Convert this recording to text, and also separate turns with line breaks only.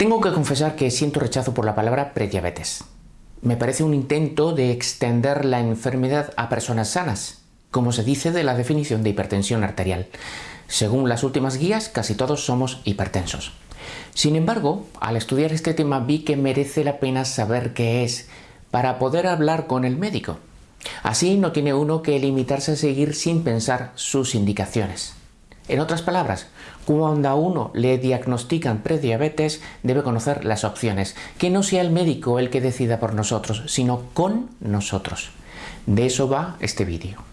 Tengo que confesar que siento rechazo por la palabra prediabetes. Me parece un intento de extender la enfermedad a personas sanas, como se dice de la definición de hipertensión arterial. Según las últimas guías, casi todos somos hipertensos. Sin embargo, al estudiar este tema vi que merece la pena saber qué es para poder hablar con el médico. Así no tiene uno que limitarse a seguir sin pensar sus indicaciones. En otras palabras, cuando a uno le diagnostican prediabetes, debe conocer las opciones, que no sea el médico el que decida por nosotros, sino con nosotros. De eso va este vídeo.